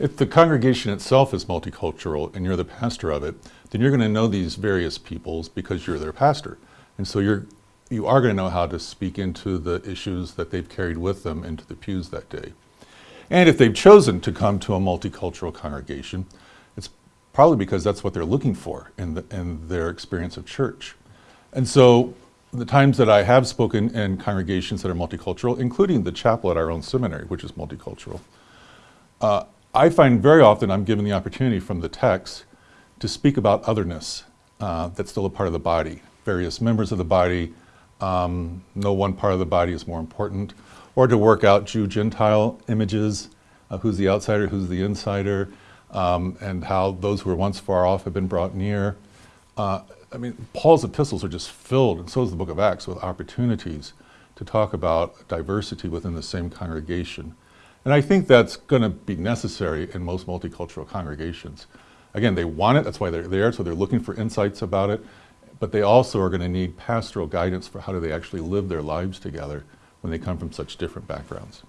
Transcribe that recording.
If the congregation itself is multicultural and you're the pastor of it, then you're going to know these various peoples because you're their pastor. And so you're, you are going to know how to speak into the issues that they've carried with them into the pews that day. And if they've chosen to come to a multicultural congregation, it's probably because that's what they're looking for in, the, in their experience of church. And so the times that I have spoken in congregations that are multicultural, including the chapel at our own seminary, which is multicultural, uh, I find very often I'm given the opportunity from the text to speak about otherness uh, that's still a part of the body, various members of the body, um, no one part of the body is more important, or to work out Jew-Gentile images, uh, who's the outsider, who's the insider, um, and how those who were once far off have been brought near. Uh, I mean, Paul's epistles are just filled, and so is the book of Acts, with opportunities to talk about diversity within the same congregation. And I think that's going to be necessary in most multicultural congregations. Again, they want it, that's why they're there, so they're looking for insights about it, but they also are going to need pastoral guidance for how do they actually live their lives together when they come from such different backgrounds.